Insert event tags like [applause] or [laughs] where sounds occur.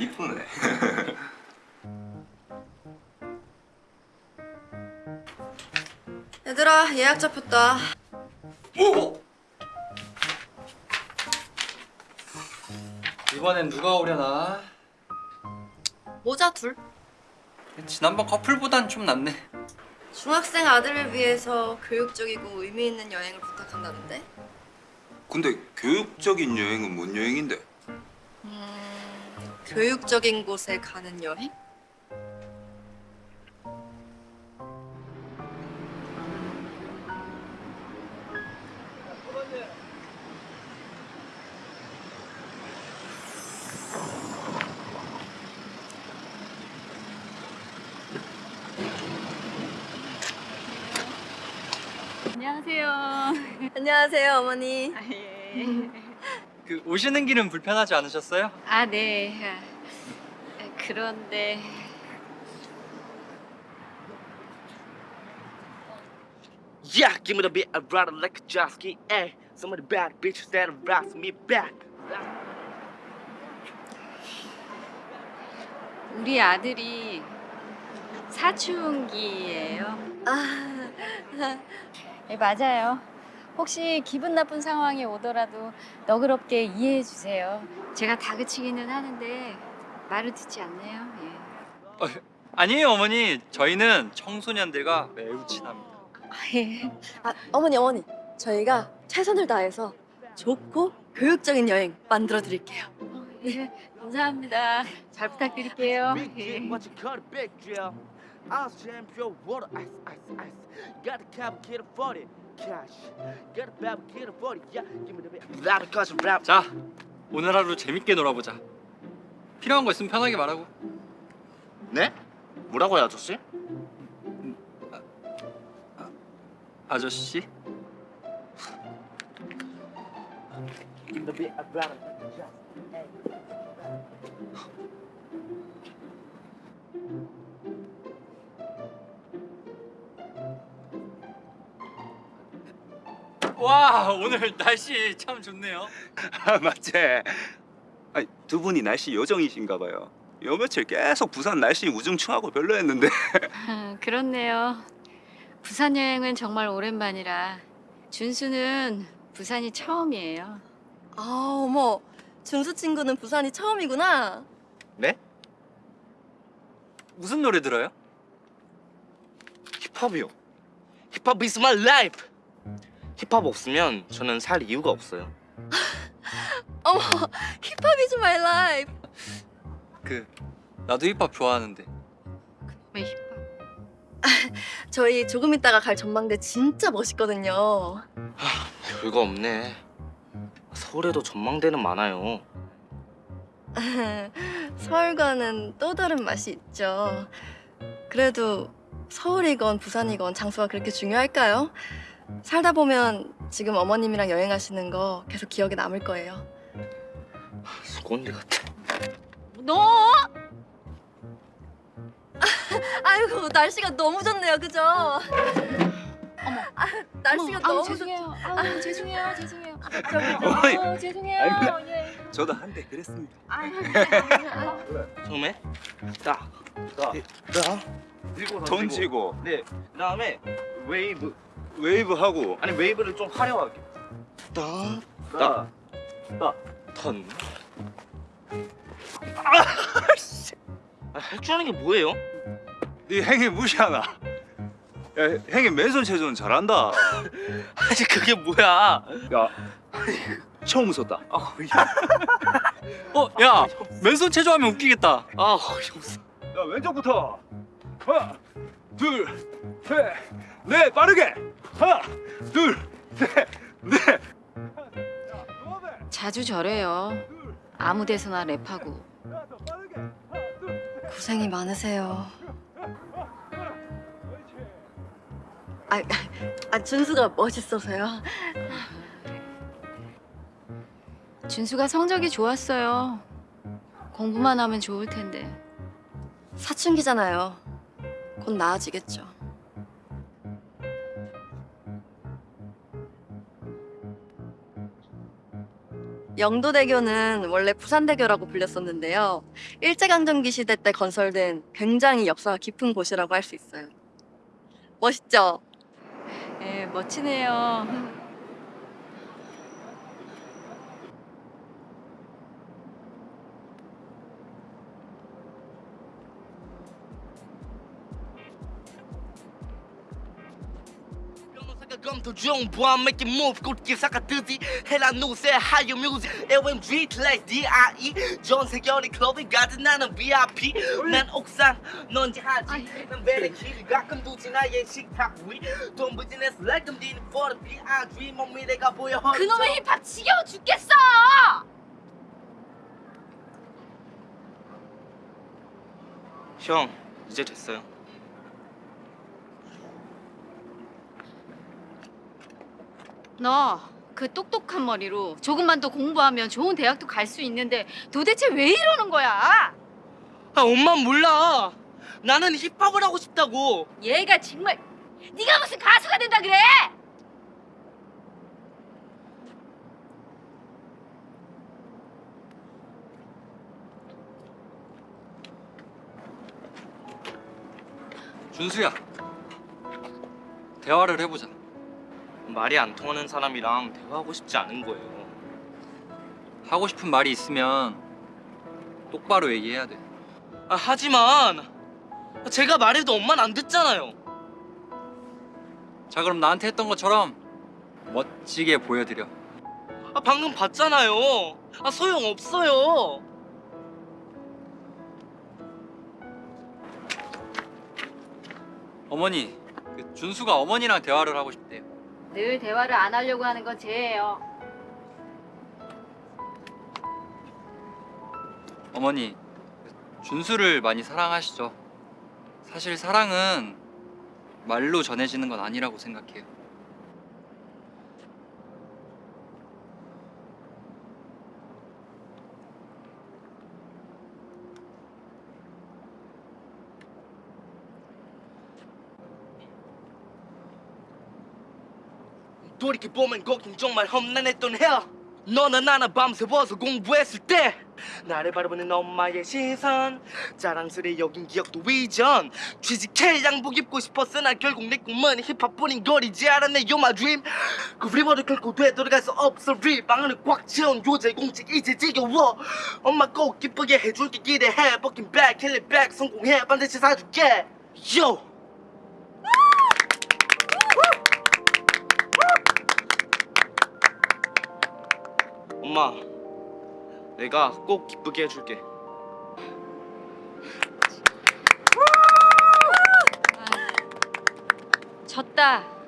이쁘네. [laughs] 얘들아 예약 잡혔다. 오! 이번엔 누가 오려나? 모자 둘. 지난번 커플보단 좀 낫네. 중학생 아들을 위해서 교육적이고 의미 있는 여행을 부탁한다는데. 근데 교육적인 여행은 뭔 여행인데? 음, 교육적인 곳에 가는 여행? 안녕하세요. 안녕하세요 어머니. 아, 예. 그 오시는 길은 불편하지 않으셨어요? 아, 네. 아, 그런데 Yeah, give me the beat, I ride it like a jet ski. Ay, some of the bad bitches that rocks me back. 우리 아들이 사춘기예요. 아, 네, 맞아요. 혹시 기분 나쁜 상황이 오더라도 너그럽게 이해해 주세요. 제가 다그치기는 하는데 말을 듣지 않네요. 예. 아니에요 어머니. 저희는 청소년들과 매우 친합니다. 아, 예. 아 어머니 어머니 저희가 최선을 다해서 좋고 교육적인 여행 만들어 드릴게요. 어, 예. 감사합니다. 잘 부탁드릴게요. Big 예. Drink, what you call a big drill. Ice jam, pure water, ice, ice, ice. Got the cap, kid, 40. Cash. Got a bab, kid, 40. Yeah, give me the beat. Rap, cause rap. 자, 오늘 하루 재밌게 놀아보자. 필요한 거 있으면 편하게 말하고. 네? 뭐라고요, 아저씨? 아저씨. 와 오늘 날씨 참 좋네요. 아, 맞지? 아니, 두 분이 날씨 요정이신가 봐요. 요 며칠 계속 부산 날씨 우중충하고 별로였는데. 아, 그렇네요. 부산 여행은 정말 오랜만이라 준수는 부산이 처음이에요. 아 어머 준수 친구는 부산이 처음이구나. 네? 무슨 노래 들어요? 힙합이요. 힙합 is my life. 힙합 없으면 저는 살 이유가 없어요. [laughs] 어머 힙합 is my life. 그 나도 힙합 좋아하는데. 왜 힙합? [laughs] 저희 조금 있다가 갈 전망대 진짜 멋있거든요. 별거 없네. 서울에도 전망대는 많아요. [laughs] 서울과는 또 다른 맛이 있죠. 그래도 서울이건 부산이건 장소가 그렇게 중요할까요? 살다 보면 지금 어머님이랑 여행하시는 거 계속 기억에 남을 거예요. 수건대 같아. 너? [laughs] 아이고 날씨가 너무 좋네요, 그죠? 어머. 아, 날씨가 너무 좋. 죄송해요. 아우, 죄송해요. 죄송해요. 어머니. 아우, 죄송해요. 아이고. 예. 저도 한때 그랬습니다. 아유, 처음에 딱, 딱, 딱 들고 돈 쥐고 네. 그다음에 웨이브. 웨이브 하고 아니 웨이브를 좀 화려하게. 딱, 딱, 딱, 턴. 아, 할줄 아는 게 뭐예요? 네 행위 무시하나? 야, 행위 맨손 체조는 잘한다. [laughs] 아니 그게 뭐야? 야, 처음 웃었다. 아, 어, 야 맨손 체조하면 웃기겠다. 아, 어이없어. 야, 왼쪽부터. 하나, 둘, 셋, 넷, 빠르게. 하나, 둘, 셋, 넷. 야, 두 배. 자주 저래요. 아무 데서나 랩하고. 고생이 많으세요. 아, 아 준수가 멋있어서요. 준수가 성적이 좋았어요. 공부만 하면 좋을 텐데. 사춘기잖아요. 곧 나아지겠죠. 영도대교는 원래 부산대교라고 불렸었는데요. 일제강점기 시대 때 건설된 굉장히 역사가 깊은 곳이라고 할 수 있어요. 멋있죠? 예, 멋지네요. 검토 중 보아 make it move 곧길 삭아뜨지 해라 누세 하이어 뮤직 OMG like D.I.E 전 세계의 클럽에 가든 나는 VIP 난 옥상 넌 지하지 난 배를 길이 가끔 두지 나의 식탁 위돈 부진해서 like I'm dealing for the B.I.G 몸 미래가 보여 그놈의 힙합 지겨워 죽겠어! 형 이제 됐어요 너 그 똑똑한 머리로 조금만 더 공부하면 좋은 대학도 갈 수 있는데 도대체 왜 이러는 거야? 아 엄마 몰라 나는 힙합을 하고 싶다고 얘가 정말 네가 무슨 가수가 된다 그래? 준수야. 대화를 해보자. 말이 안 통하는 사람이랑 대화하고 싶지 않은 거예요 하고 싶은 말이 있으면 똑바로 얘기해야 돼. 아, 하지만 제가 말해도 엄마는 안 듣잖아요. 자 그럼 나한테 했던 것처럼 멋지게 보여드려. 아, 방금 봤잖아요. 아, 소용 없어요. 어머니, 그 준수가 어머니랑 대화를 하고 싶대요. 늘 대화를 안 하려고 하는 건 쟤예요. 어머니, 그 준수를 많이 사랑하시죠? 사실 사랑은 말로 전해지는 건 아니라고 생각해요. 돌이켜 보면 거긴 정말 험난했던 해야. 너나 나나 밤새워서 공부했을 때 나를 바라보는 엄마의 시선 자랑스레 여긴 기억도 이전. 취직해 양복 입고 싶었으나 결국 내 꿈은 힙합뿐인 거리지 않았네 You're my dream 그 리버를 결코 되돌아갈 수 없어 립 방안을 꽉 채운 요새 공직 이제 지겨워. 엄마 꼭 기쁘게 해줄게 기대해. 백 성공해. 반드시 사줄게. Yo 엄마, 내가 꼭 기쁘게 해줄게. 졌다.